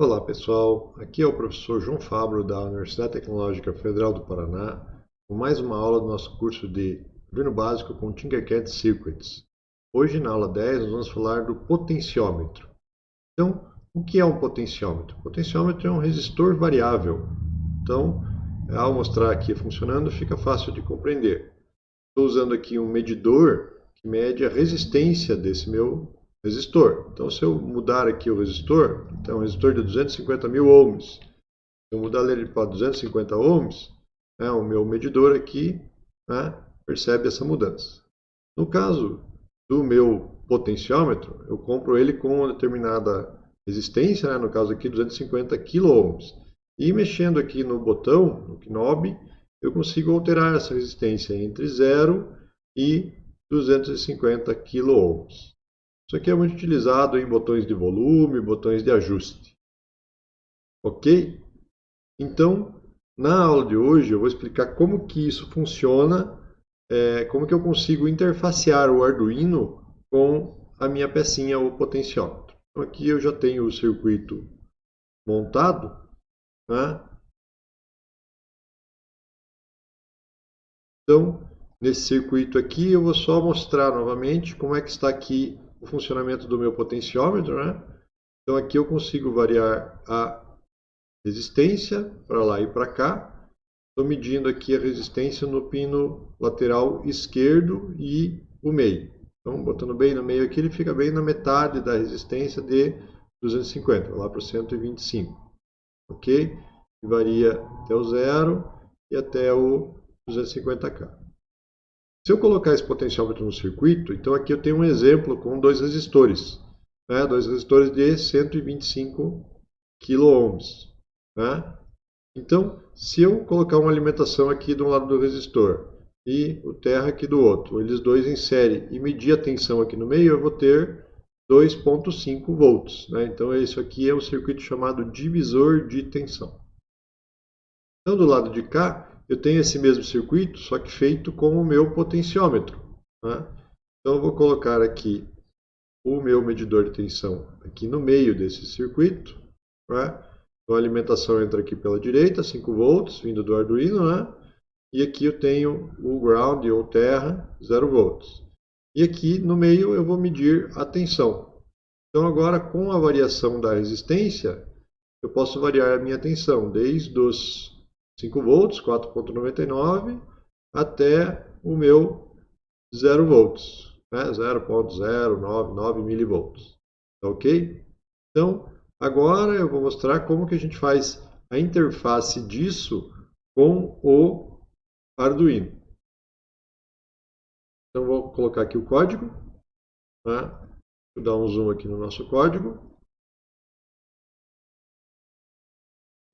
Olá pessoal, aqui é o professor João Fabro da Universidade Tecnológica Federal do Paraná com mais uma aula do nosso curso de Arduino Básico com Tinkercad Circuits. Hoje na aula 10 nós vamos falar do potenciômetro. Então, o que é um potenciômetro? Potenciômetro é um resistor variável. Então, ao mostrar aqui funcionando fica fácil de compreender. Estou usando aqui um medidor que mede a resistência desse meu resistor. Então, se eu mudar aqui o resistor, então, um resistor de 250 mil ohms, se eu mudar ele para 250 ohms, né, o meu medidor aqui né, percebe essa mudança. No caso do meu potenciômetro, eu compro ele com uma determinada resistência, né, no caso aqui 250 kΩ. E mexendo aqui no botão, no knob, eu consigo alterar essa resistência entre 0 e 250 kΩ. Isso aqui é muito utilizado em botões de volume, botões de ajuste. Ok? Então, na aula de hoje eu vou explicar como que isso funciona, é, como que eu consigo interfacear o Arduino com a minha pecinha, o potenciômetro. Então aqui eu já tenho o circuito montado. Né? Então, nesse circuito aqui eu vou só mostrar novamente como é que está aqui o funcionamento do meu potenciômetro, né? Então aqui eu consigo variar a resistência para lá e para cá. Estou medindo aqui a resistência no pino lateral esquerdo e o meio. Então, botando bem no meio aqui, ele fica bem na metade da resistência de 250, lá para o 125. Ok? E varia até o zero e até o 250K. Se eu colocar esse potenciômetro no circuito, então aqui eu tenho um exemplo com dois resistores. Né? Dois resistores de 125 kΩ. Né? Então, se eu colocar uma alimentação aqui de um lado do resistor e o terra aqui do outro, eles dois em série, e medir a tensão aqui no meio, eu vou ter 2.5 volts. Né? Então, isso aqui é um circuito chamado divisor de tensão. Então, do lado de cá, eu tenho esse mesmo circuito, só que feito com o meu potenciômetro. Né? Então eu vou colocar aqui o meu medidor de tensão aqui no meio desse circuito. Né? Então a alimentação entra aqui pela direita, 5 volts, vindo do Arduino. Né? E aqui eu tenho o ground ou terra, 0 volts. E aqui no meio eu vou medir a tensão. Então agora com a variação da resistência, eu posso variar a minha tensão desde os 5 volts, 4.99, até o meu 0 volts, né? 0.099 milivolts. Tá ok? Então, agora eu vou mostrar como que a gente faz a interface disso com o Arduino. Então, vou colocar aqui o código. Né? Vou dar um zoom aqui no nosso código.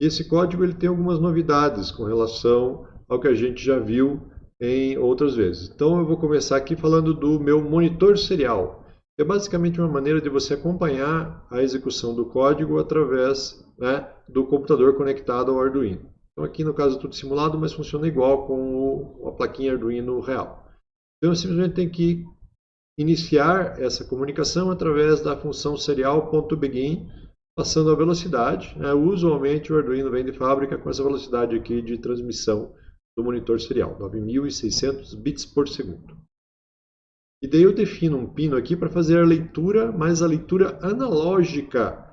Esse código ele tem algumas novidades com relação ao que a gente já viu em outras vezes. Então eu vou começar aqui falando do meu monitor serial. É basicamente uma maneira de você acompanhar a execução do código através né, do computador conectado ao Arduino. Então aqui no caso é tudo simulado, mas funciona igual com a plaquinha Arduino real. Então eu simplesmente tenho que iniciar essa comunicação através da função serial.begin passando a velocidade. Né? Usualmente o Arduino vem de fábrica com essa velocidade aqui de transmissão do monitor serial, 9600 bits por segundo. E daí eu defino um pino aqui para fazer a leitura, mas a leitura analógica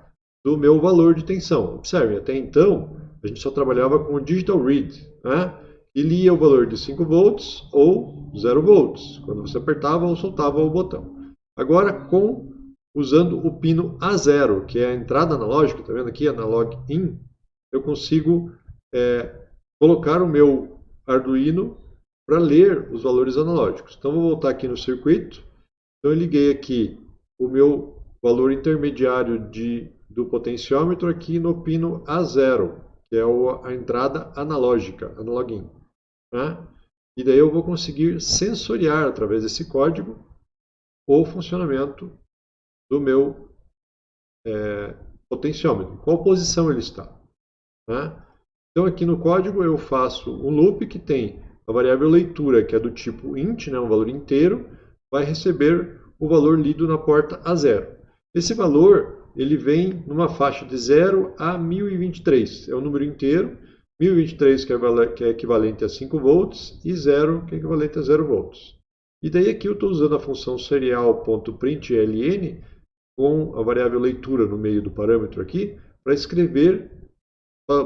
do meu valor de tensão. Observe, até então a gente só trabalhava com o digital read, né? e lia o valor de 5 volts ou 0 volts, quando você apertava ou soltava o botão. Agora, com usando o pino A0, que é a entrada analógica, está vendo aqui, analog in, eu consigo é, colocar o meu Arduino para ler os valores analógicos. Então, vou voltar aqui no circuito. Então, eu liguei aqui o meu valor intermediário de, do potenciômetro aqui no pino A0, que é a entrada analógica, analog in. Né? E daí eu vou conseguir sensoriar, através desse código, o funcionamento do meu é, potenciômetro, qual posição ele está. Né? Então aqui no código eu faço um loop que tem a variável leitura, que é do tipo int, né, um valor inteiro, vai receber o valor lido na porta A0. Esse valor ele vem numa faixa de 0 a 1023. É o número inteiro. 1023 que é, que é equivalente a 5 volts e 0 que é equivalente a 0 volts. E daí aqui eu estou usando a função serial.println com a variável leitura no meio do parâmetro aqui para escrever,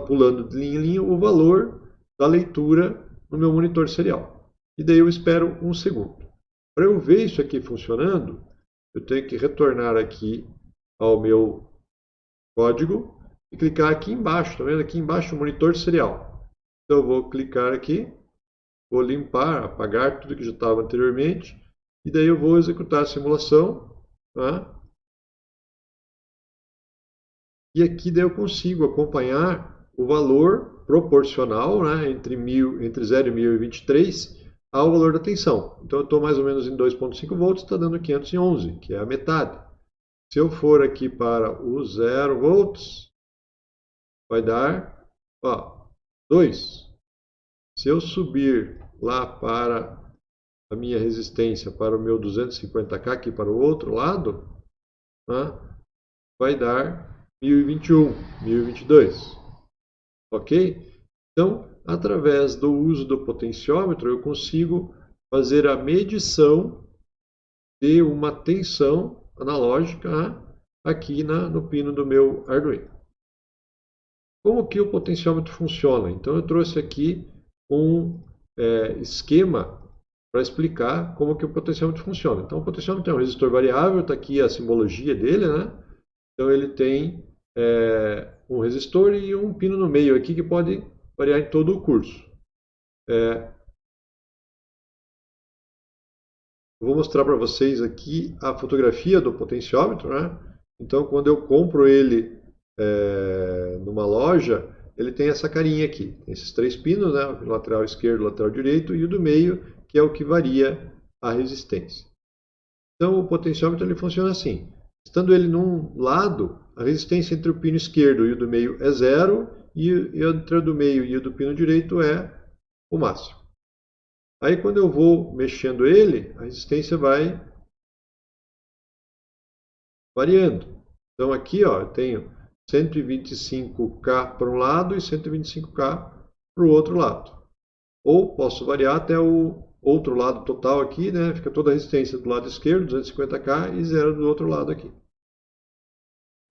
pulando de linha em linha, o valor da leitura no meu monitor serial. E daí eu espero um segundo. Para eu ver isso aqui funcionando, eu tenho que retornar aqui ao meu código e clicar aqui embaixo, tá vendo? Aqui embaixo monitor serial. Então eu vou clicar aqui, vou limpar, apagar tudo que já estava anteriormente e daí eu vou executar a simulação. Tá? E aqui daí eu consigo acompanhar o valor proporcional né, entre, mil, entre 0 e 1023 ao valor da tensão. Então eu estou mais ou menos em 2.5 volts, está dando 511, que é a metade. Se eu for aqui para o 0 volts, vai dar ó, 2. Se eu subir lá para a minha resistência, para o meu 250K, aqui para o outro lado, né, vai dar 1021, 1022. Ok? Então, através do uso do potenciômetro, eu consigo fazer a medição de uma tensão analógica aqui na, no pino do meu Arduino. Como que o potenciômetro funciona? Então eu trouxe aqui um é, esquema para explicar como que o potenciômetro funciona. Então o potenciômetro é um resistor variável, está aqui a simbologia dele, né? Então ele tem é, um resistor e um pino no meio aqui que pode variar em todo o curso. É, vou mostrar para vocês aqui a fotografia do potenciômetro. Né? Então, quando eu compro ele é, numa loja, ele tem essa carinha aqui. Esses três pinos, né? o lateral esquerdo, o lateral direito e o do meio, que é o que varia a resistência. Então, o potenciômetro ele funciona assim. Estando ele num lado, a resistência entre o pino esquerdo e o do meio é zero, e, entre o do meio e o do pino direito é o máximo. Aí quando eu vou mexendo ele, a resistência vai variando. Então aqui ó, eu tenho 125K para um lado e 125K para o outro lado. Ou posso variar até o outro lado total aqui, né? fica toda a resistência do lado esquerdo, 250K, e zero do outro lado aqui.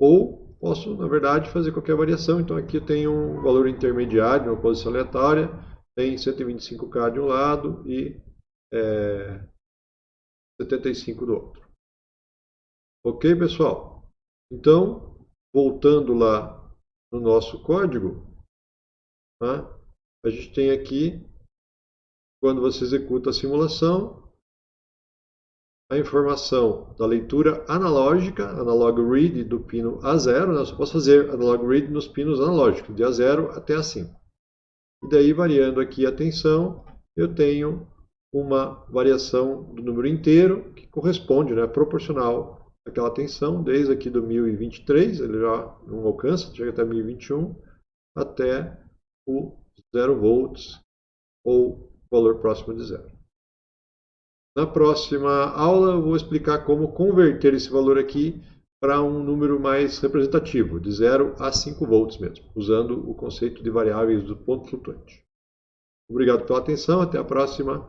Ou posso, na verdade, fazer qualquer variação. Então aqui eu tenho um valor intermediário, uma posição aleatória, tem 125K de um lado e é, 75 do outro. Ok, pessoal? Então, voltando lá no nosso código, tá? a gente tem aqui, quando você executa a simulação, a informação da leitura analógica, analog read do pino A0, né? eu só posso fazer analog read nos pinos analógicos, de A0 até A5. E daí, variando aqui a tensão, eu tenho uma variação do número inteiro, que corresponde, né, proporcional àquela tensão, desde aqui do 1023, ele já não alcança, chega até 1021, até o 0 volts, ou valor próximo de zero. Na próxima aula vou explicar como converter esse valor aqui para um número mais representativo, de 0 a 5 volts mesmo, usando o conceito de variáveis do ponto flutuante. Obrigado pela atenção, até a próxima.